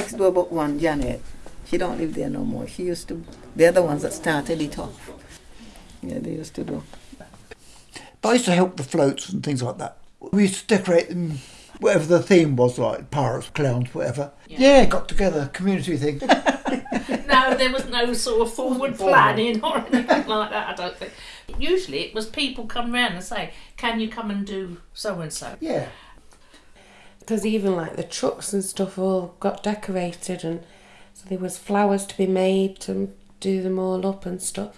next door but one, Janet, she don't live there no more. She used to, they're the ones that started it off. Yeah, they used to do. But I used to help the floats and things like that. We used to decorate them, whatever the theme was, like pirates, clowns, whatever. Yeah, got together, community thing. no, there was no sort of forward planning or anything like that. I don't think. Usually, it was people come round and say, "Can you come and do so and so?" yeah. Because even like the trucks and stuff all got decorated and so there was flowers to be made to do them all up and stuff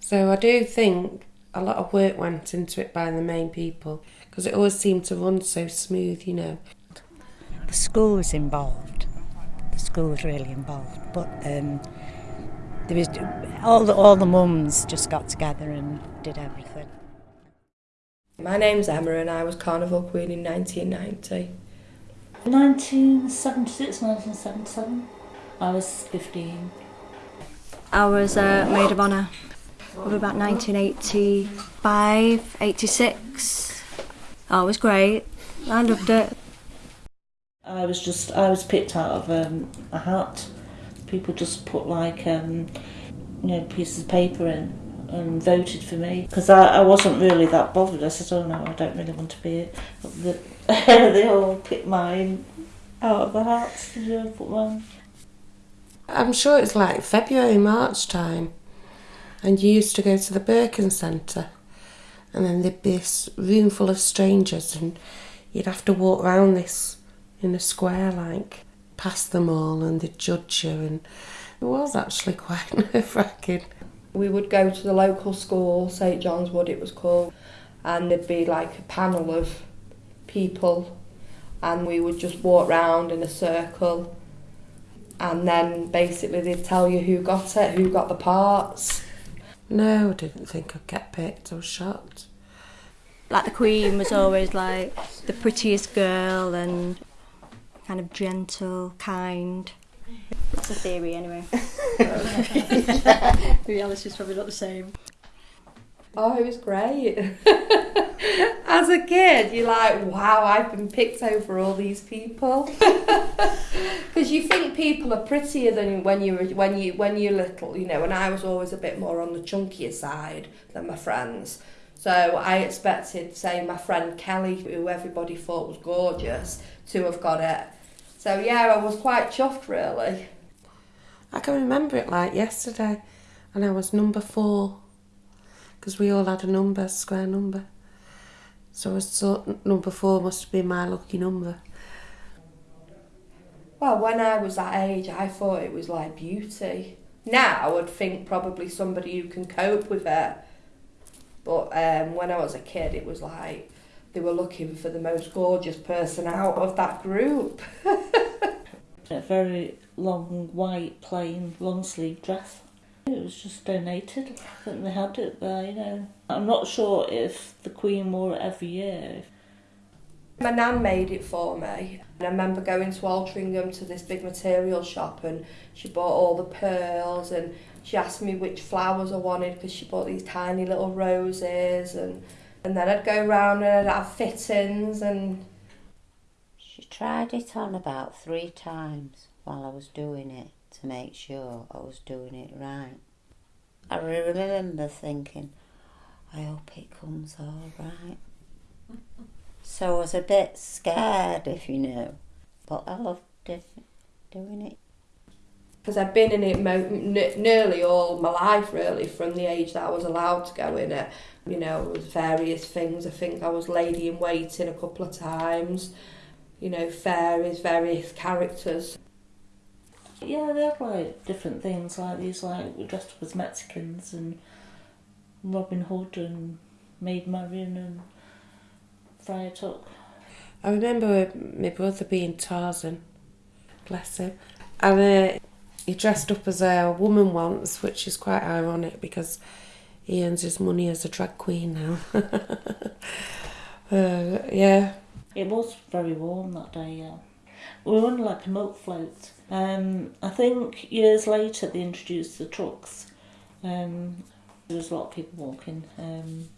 so i do think a lot of work went into it by the main people because it always seemed to run so smooth you know the school was involved. The school was really involved, but um, there was all the all the mums just got together and did everything. My name's Emma and I was Carnival Queen in 1990. 1976, 1977. I was 15. I was uh, maid of honour of about 1985, 86. Oh, it was great. I loved it. I was just, I was picked out of um, a hat. People just put like, um, you know, pieces of paper in and voted for me because I, I wasn't really that bothered. I said, oh no, I don't really want to be it. But the, they all picked mine out of the hat. You know, put mine. i'm sure it's like february march time and you used to go to the birkin centre and then there'd be this room full of strangers and you'd have to walk round this in a square like past them all and they'd judge you and it was actually quite nerve-wracking We would go to the local school, St John's Wood it was called, and there'd be like a panel of people and we would just walk round in a circle and then basically they'd tell you who got it, who got the parts. no i didn't think i'd get picked i was shocked Like the Queen was always like the prettiest girl and kind of gentle, kind. It's a theory anyway. Reality's probably not the same. Oh, it was great. As a kid, you're like, wow, I've been picked over all these people. Because you think people are prettier than when you were when you when you're little, you know. And I was always a bit more on the chunkier side than my friends. So I expected, say, my friend Kelly, who everybody thought was gorgeous, to have got it. So yeah, I was quite chuffed, really. I can remember it like yesterday, and I was number four because we all had a number, a square number. So I thought number four must be my lucky number. Well, when I was that age, I thought it was like beauty. Now I would think probably somebody who can cope with it. But um, when I was a kid, it was like they were looking for the most gorgeous person out of that group. A very long, white, plain, long sleeve dress. It was just donated. I think they had it there, you know. I'm not sure if the Queen wore it every year. My nan made it for me. And I remember going to Altrincham to this big material shop and she bought all the pearls and she asked me which flowers I wanted because she bought these tiny little roses and and then I'd go round and I'd have fittings and She tried it on about three times while I was doing it to make sure I was doing it right. I remember thinking, I hope it comes all right. So I was a bit scared, if you know, but I loved it, doing it. because I'd been in it mo- nearly all my life really from the age that I was allowed to go in it you know with various things I think I was lady in waiting a couple of times you know fairies various characters Yeah, they had like different things, like these like dressed up as Mexicans and Robin Hood and Maid Marian and Friar Tuck. I remember my brother being Tarzan, bless him, and uh, he dressed up as a woman once, which is quite ironic because he earns his money as a drag queen now. uh, yeah, It was very warm that day, yeah. We were on like a milk float. Um, I think years later they introduced the trucks. Um, there was a lot of people walking. Um,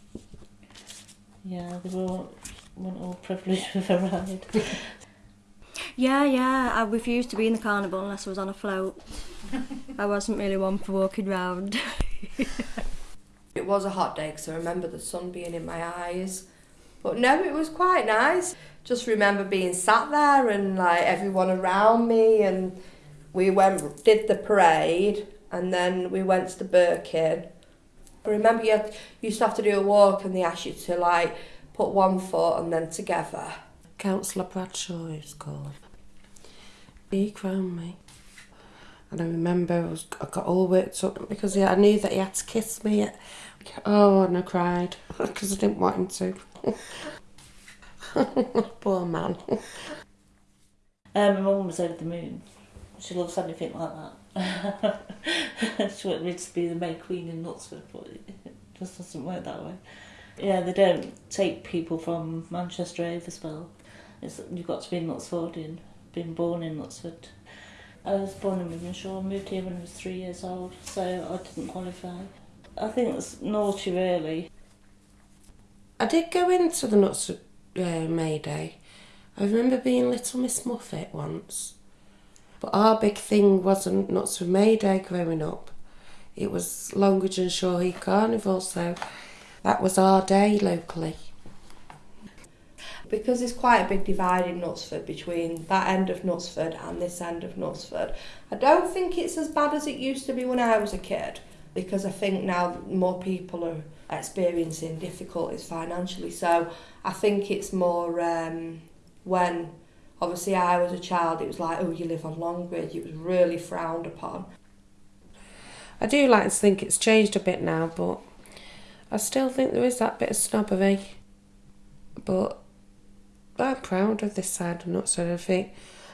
yeah, they were weren't all privileged with a ride. Yeah, yeah. I refused to be in the carnival unless I was on a float. I wasn't really one for walking round. It was a hot day because I remember the sun being in my eyes. But no, it was quite nice. Just remember being sat there and like everyone around me, and we went did the parade, and then we went to the Birkin. I remember you had, you used to have to do a walk, and they asked you to like put one foot and then together. Councillor Bradshaw is called. He crowned me. And I remember I, was, I got all worked up because he, I knew that he had to kiss me. Oh, and I cried because I didn't want him to. Poor man. Um, my mum was over the moon. She loves anything like that. she wanted me to be the May Queen in Knutsford, but it just doesn't work that way. Yeah, they don't take people from Manchester overspill. It's, you've got to be Knutsfordian, been born in Knutsford. I was born in Wythenshawe, moved here when I was three years old, so I didn't qualify. I think it's naughty, really. I did go into the Nuts uh, May Day. I remember being Little Miss Muffet once. But our big thing wasn't Knutsford May Day growing up. It was Longridge and Shaw Heath Carnival, so that was our day locally. because there's quite a big divide in Knutsford between that end of Knutsford and this end of Knutsford. I don't think it's as bad as it used to be when I was a kid because I think now more people are experiencing difficulties financially. So I think it's more um, when obviously I was a child, it was like, oh, you live on Longridge. It was really frowned upon. I do like to think it's changed a bit now, but I still think there is that bit of snobbery. But I'm proud of this side of Knutsford. I think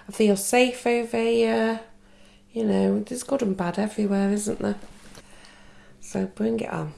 I feel safe over here. You know, there's good and bad everywhere, isn't there? So bring it on.